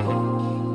oh.